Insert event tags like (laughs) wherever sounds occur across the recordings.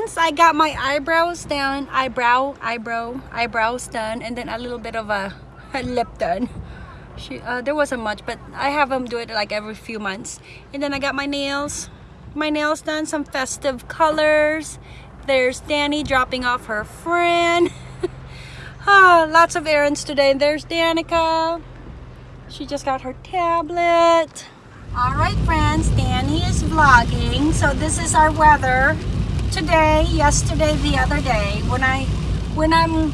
friends, I got my eyebrows done, eyebrow, eyebrow, eyebrows done, and then a little bit of a, a lip done. She, uh, there wasn't much, but I have them do it like every few months. And then I got my nails, my nails done, some festive colors. There's Danny dropping off her friend. (laughs) ah, lots of errands today. There's Danica. She just got her tablet. All right, friends, Danny is vlogging. So this is our weather today, yesterday, the other day. When I, when I'm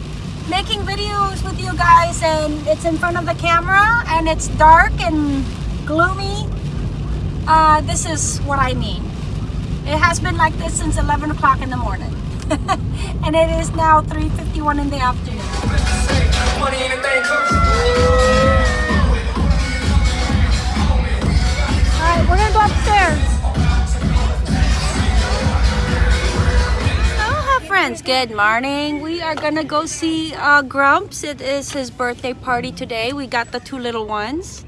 making videos with you guys and it's in front of the camera and it's dark and gloomy, uh, this is what I mean. It has been like this since 11 o'clock in the morning. (laughs) and it is now 3.51 in the afternoon. Alright, we're gonna go upstairs. Friends, good morning. We are gonna go see uh, Grumps. It is his birthday party today. We got the two little ones.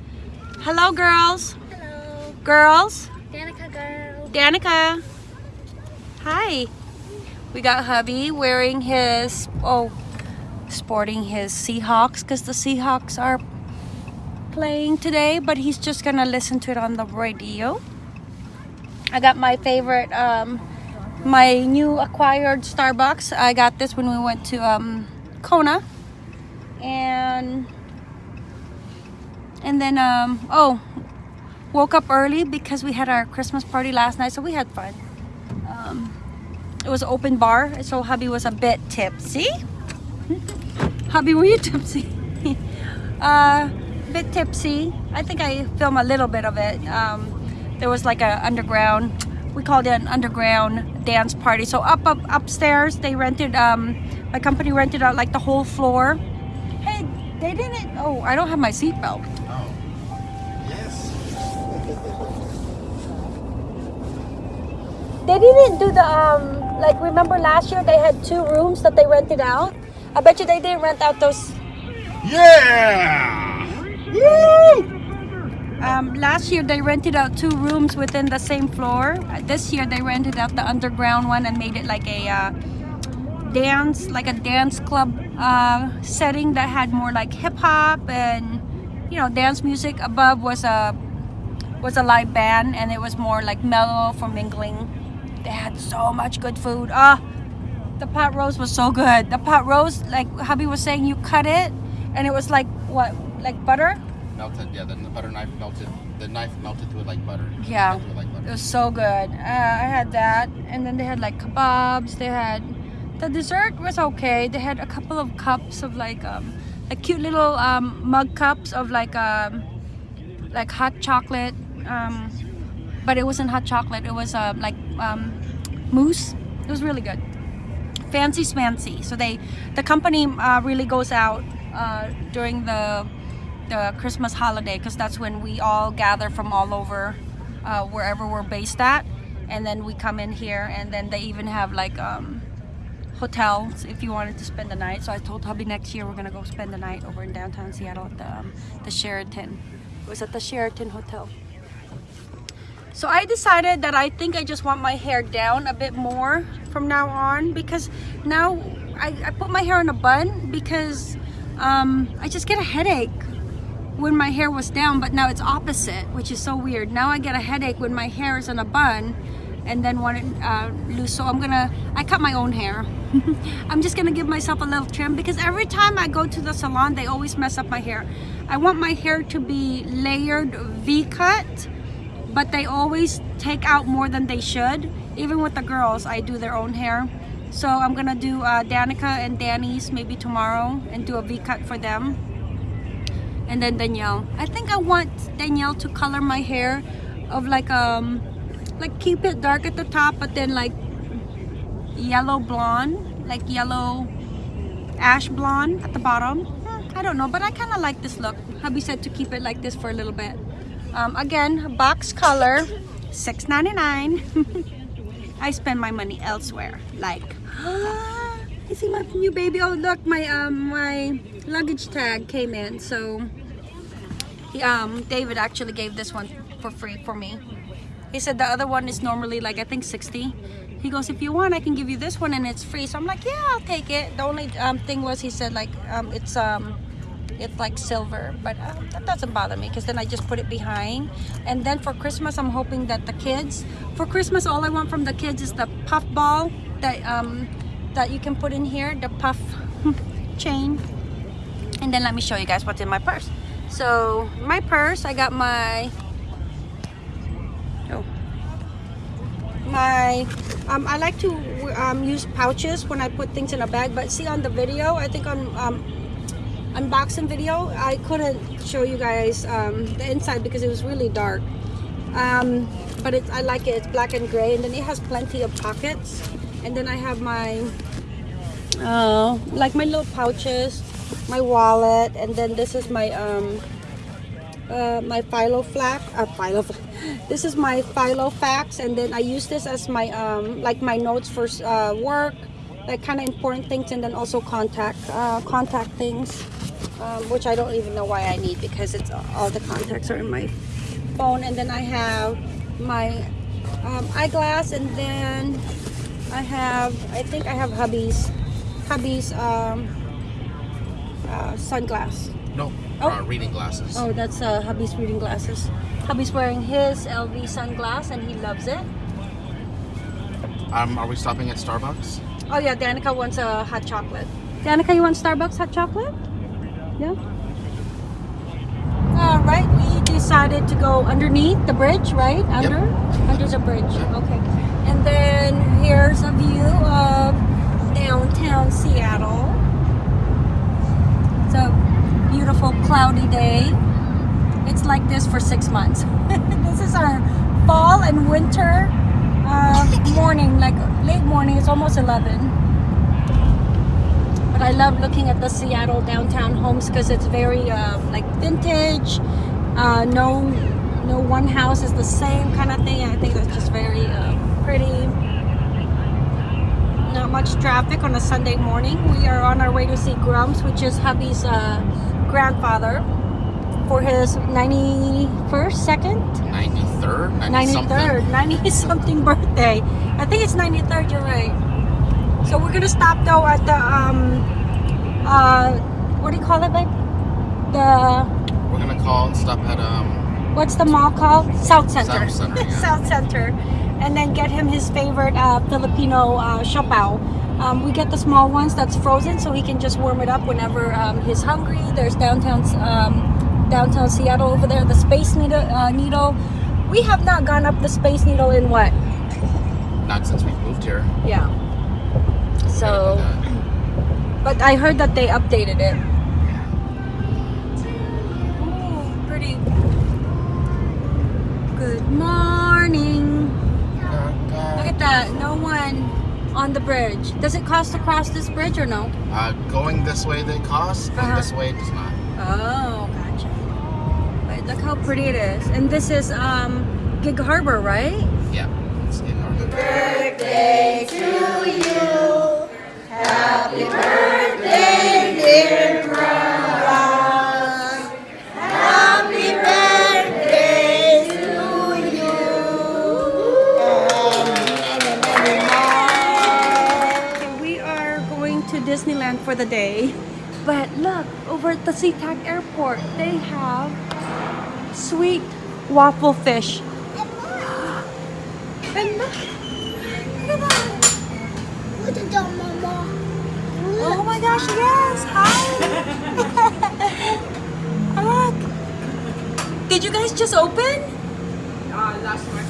Hello girls. Hello, Girls. Danica girl. Danica. Hi. We got hubby wearing his, oh, sporting his Seahawks because the Seahawks are playing today, but he's just gonna listen to it on the radio. I got my favorite, um, my new acquired Starbucks. I got this when we went to um, Kona. And, and then, um, oh, woke up early because we had our Christmas party last night, so we had fun. Um, it was open bar, so hubby was a bit tipsy. (laughs) hubby, were you tipsy? (laughs) uh, bit tipsy. I think I filmed a little bit of it. Um, there was like a underground, we called it an underground dance party. So up, up upstairs, they rented, um, my company rented out like the whole floor. Hey, they didn't, oh, I don't have my seatbelt. Oh. Yes. They didn't do the um like remember last year they had two rooms that they rented out. I bet you they didn't rent out those. Yeah! Woo! Um, last year they rented out two rooms within the same floor. This year they rented out the underground one and made it like a uh, dance, like a dance club uh, setting that had more like hip hop and you know dance music. Above was a was a live band and it was more like mellow for mingling. They had so much good food. Ah, the pot roast was so good. The pot roast, like hubby was saying, you cut it and it was like what, like butter? Melted, yeah, then the butter knife melted. The knife melted through it like butter. Yeah. It like It was so good. Uh, I had that, and then they had like kebabs. They had the dessert was okay. They had a couple of cups of like um, like cute little um, mug cups of like um, like hot chocolate. Um, but it wasn't hot chocolate. It was uh, like um, mousse. It was really good. Fancy smancy. So they, the company uh, really goes out uh, during the the Christmas holiday because that's when we all gather from all over uh, wherever we're based at. And then we come in here and then they even have like um, hotels if you wanted to spend the night. So I told hubby next year we're gonna go spend the night over in downtown Seattle at the, um, the Sheraton. It was at the Sheraton Hotel. So I decided that I think I just want my hair down a bit more from now on because now I, I put my hair in a bun because um, I just get a headache when my hair was down but now it's opposite which is so weird. Now I get a headache when my hair is in a bun and then want it uh, loose. So I'm gonna I cut my own hair. (laughs) I'm just gonna give myself a little trim because every time I go to the salon they always mess up my hair. I want my hair to be layered V-cut but they always take out more than they should. Even with the girls I do their own hair. So I'm gonna do uh, Danica and Danny's maybe tomorrow and do a V-cut for them and then Danielle. I think I want Danielle to color my hair of like um like keep it dark at the top but then like yellow blonde like yellow ash blonde at the bottom. Hmm, I don't know but I kind of like this look. Hubby said to keep it like this for a little bit. Um, again box color $6.99 (laughs) I spend my money elsewhere like (gasps) you see my new baby oh look my um my luggage tag came in so he, um David actually gave this one for free for me he said the other one is normally like I think 60 he goes, if you want, I can give you this one and it's free. So I'm like, yeah, I'll take it. The only um, thing was he said like um, it's um, it's like silver, but um, that doesn't bother me because then I just put it behind. And then for Christmas, I'm hoping that the kids, for Christmas, all I want from the kids is the puff ball that um, that you can put in here, the puff (laughs) chain. And then let me show you guys what's in my purse. So my purse, I got my oh my um, I like to um, use pouches when I put things in a bag but see on the video I think on um, unboxing video I couldn't show you guys um, the inside because it was really dark um, but it, I like it it's black and gray and then it has plenty of pockets and then I have my uh, like my little pouches my wallet and then this is my um, uh, my philo flap uh, philo (laughs) this is my Filofax and then I use this as my um, like my notes for uh, work like kind of important things and then also contact uh, contact things um, which I don't even know why I need because it's all the contacts are in my phone. And then I have my um, eyeglass and then I have I think I have hubby's hubby's um, uh, sunglass No, Oh. uh, reading glasses. Oh, that's uh, hubby's reading glasses. Hubby's wearing his LV sunglass and he loves it. Um, are we stopping at Starbucks? Oh yeah, Danica wants a hot chocolate. Danica, you want Starbucks hot chocolate? Yeah. All right, we decided to go underneath the bridge, right? Under, under the bridge. Okay. And then here's a view of downtown Seattle. It's a beautiful cloudy day. It's like this for six months. (laughs) this is our fall and winter uh, (laughs) morning, like late morning. It's almost 11. But I love looking at the Seattle downtown homes because it's very uh, like vintage. Uh, no, no one house is the same kind of thing. I think that's just very uh, pretty. Not much traffic on a Sunday morning. We are on our way to see Grumps, which is hubby's uh, grandfather, for his 91st, second, 93rd? 90 93rd, 90 something birthday. I think it's 93rd, you're right. So we're gonna stop though at the, um, uh, what do you call it, babe? The, We're gonna call, stop at, um, what's the mall called? Southcenter. South Center, yeah. (laughs) Southcenter. And then get him his favorite uh, Filipino uh, siopao. Um, we get the small ones that's frozen so he can just warm it up whenever um, he's hungry. There's downtown um, downtown Seattle over there, the Space Needle, uh, Needle. We have not gone up the Space Needle in what? not since we've moved here. Yeah. So, but I heard that they updated it. Ooh, pretty. Good morning. Look at that. No one on the bridge. Does it cost to cross this bridge or no? Uh, going this way they cost, going Uh-huh. this way it does not. Oh, gotcha. But look how pretty it is. And this is um Gig Harbor, right? Yeah, it's in our Okay, for the day. But look, over at the SeaTac Airport, they have sweet waffle fish. And look, look at that. Look at that, Mama. Oh my gosh, yes! Hi! (laughs) Look! Did you guys just open? Uh, last March.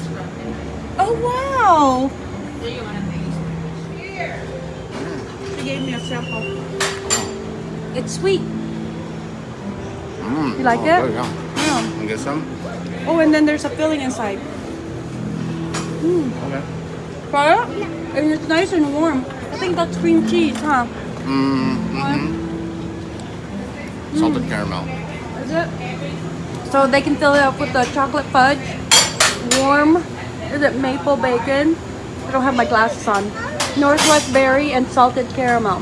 Oh wow! Do you want to taste? Here. Gave me a sample. It's sweet. Mm, You like oh, it? You. Yeah. Wanna get some? Oh, and then there's a filling inside. Okay. Try it? And it's nice and warm. I think that's cream cheese, huh? Mm, mm-hmm. Salted caramel. Is it? So they can fill it up with the chocolate fudge, warm, is it maple bacon? I don't have my glasses on. Northwest berry and salted caramel.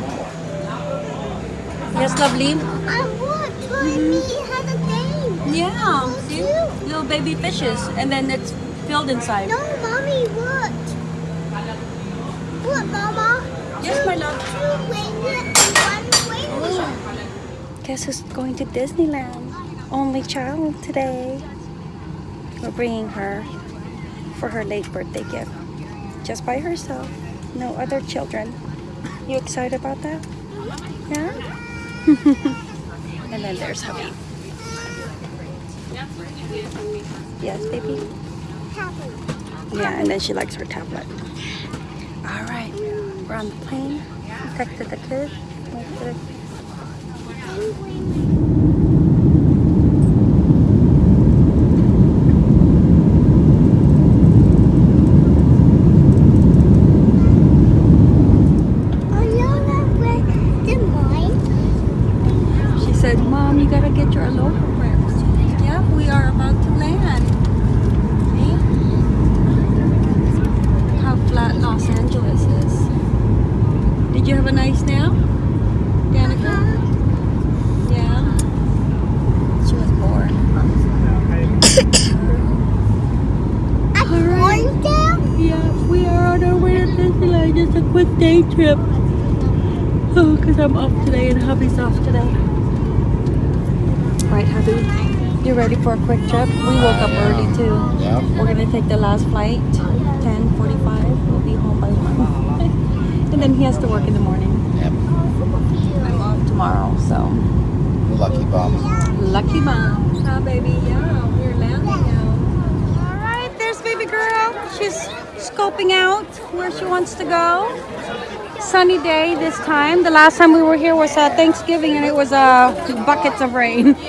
Yes, lovely. I would. Try me. Has a thing. Yeah, see? Little baby fishes. And then it's filled inside. No, mommy, what? What, Mama? Yes, my love. Two wings and one wing. Oh. Guess who's going to Disneyland? Only child today. We're bringing her for her late birthday gift. Just by herself. No other children. You excited about that? Yeah? (laughs) and then there's hubby. Yes, baby? Yeah, and then she likes her tablet. All right, we're on the plane. Texted the kids. Went to- Oh, no, no, where the mine? She said, Mom, you gotta get your aloha prayers. Yeah, we are about to land. See? How flat Los Angeles is. Did you have a nice nap? Danica? Yeah. She was bored. I'm going down? Yeah, we are on our way to Disneyland. Just a quick day trip. Oh, because I'm off today and hubby's off today. Right, hubby? You ready for a quick trip? We woke up early too. Yeah. We're gonna take the last flight, 10:45. We'll be home by one, (laughs) and then he has to work in the morning. Yep. I'm off tomorrow, so Lucky bum. lucky mom. Huh, baby? Yeah, we're landing now. All right, there's baby girl. She's scoping out where she wants to go. Sunny day this time. The last time we were here was uh, Thanksgiving, and it was uh, buckets of rain. (laughs)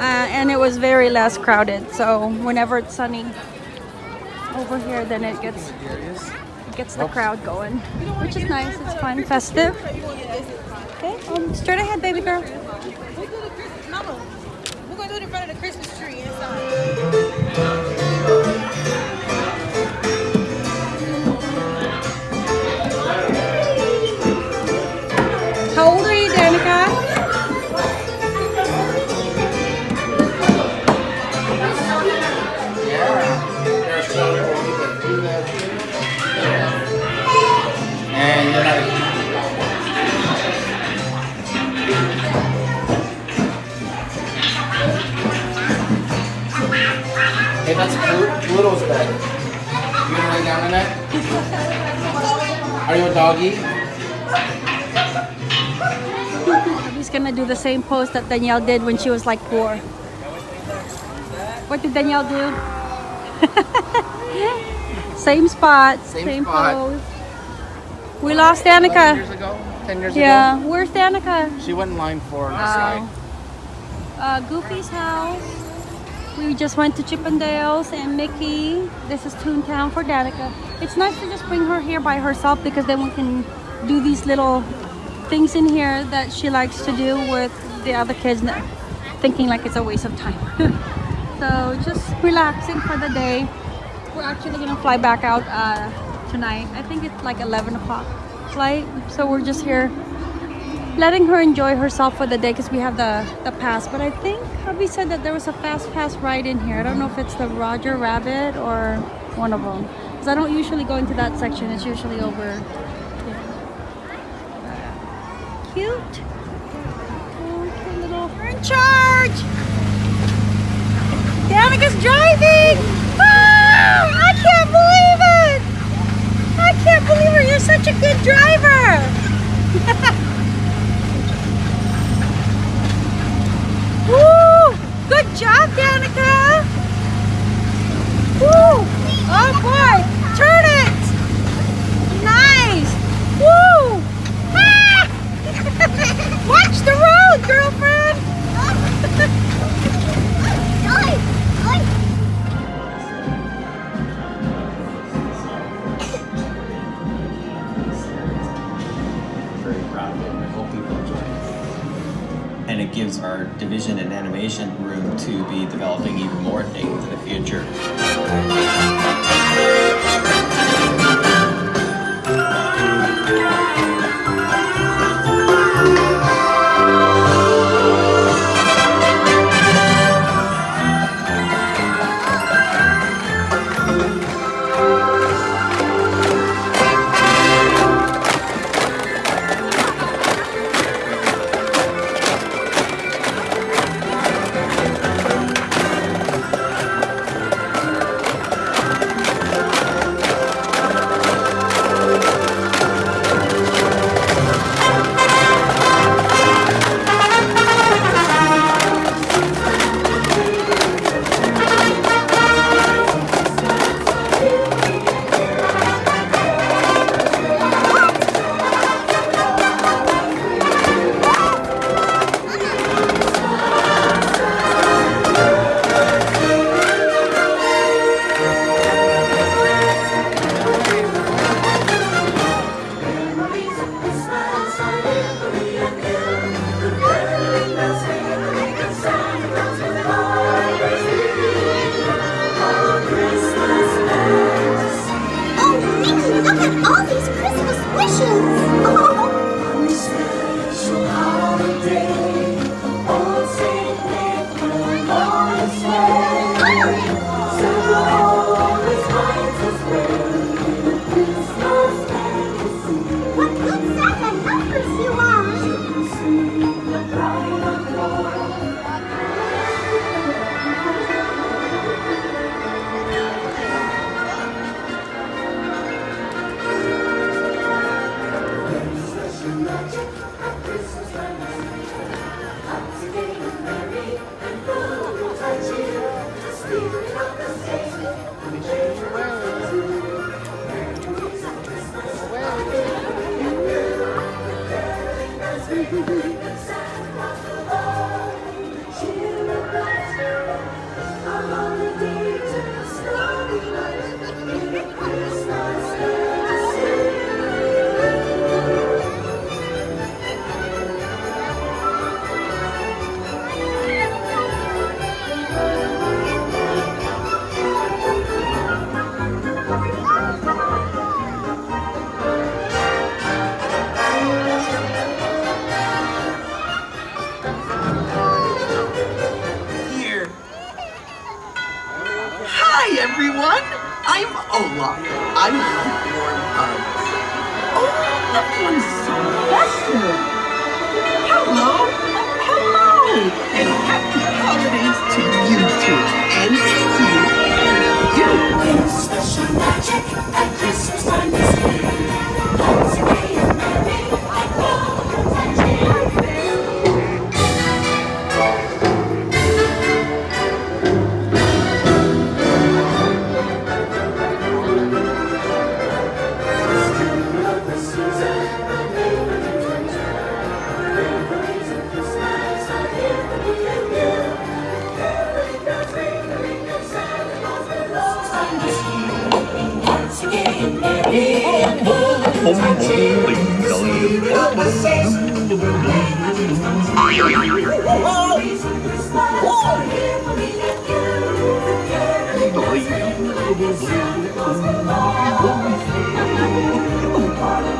Uh, and it was very less crowded. So whenever it's sunny over here, then it gets it gets the crowd going, which is nice. It's fun, festive. Okay, um, straight ahead, baby girl. We're gonna do it in front of the Christmas tree that's Plu- Pluto's bed. You gonna lay down in it? Are you a doggy? He's gonna do the same pose that Danielle did when she was like four. What did Danielle do? (laughs) same spot, same, Same spot. pose. We lost 11 Danica. years ago? 10 years Yeah, ago? where's Danica? She went in line four Oh. Uh, Goofy's house. We just went to Chip 'n' Dale's and Mickey. This is Toontown for Danica. It's nice to just bring her here by herself because then we can do these little things in here that she likes to do with the other kids, thinking like it's a waste of time. (laughs) so just relaxing for the day. We're actually gonna fly back out uh, tonight. I think it's like 11 o'clock flight. So we're just here letting her enjoy herself for the day because we have the the pass. But i think hubby said that there was a fast pass ride in here. I don't know if it's the roger rabbit or one of them. Because i don't usually go into that section. It's usually over. Here. cute. Cute little her in charge Danica's driving. Wow i can't believe it. I can't believe it. You're such a good driver (laughs) Woo! Good job, Danica! Woo! Oh boy! Turn it! Nice! Woo! Ah! (laughs) Watch the road, girlfriend! (laughs) room to be developing even more things in the future.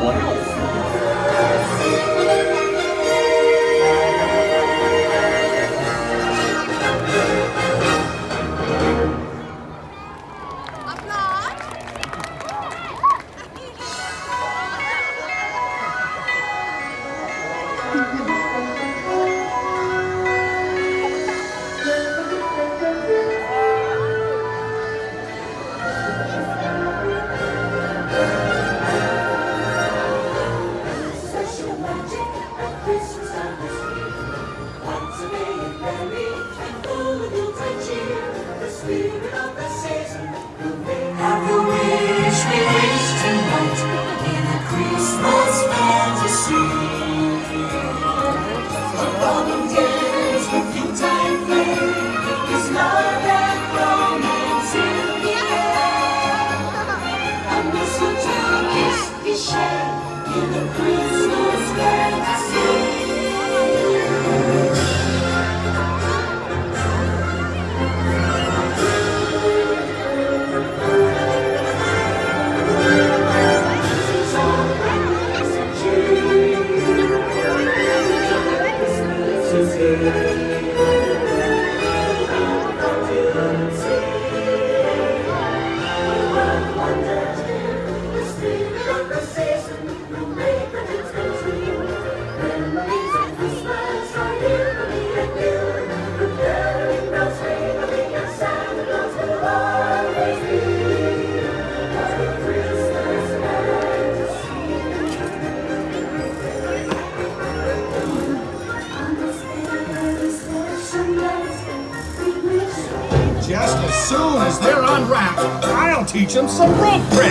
Special teach them some rope tricks.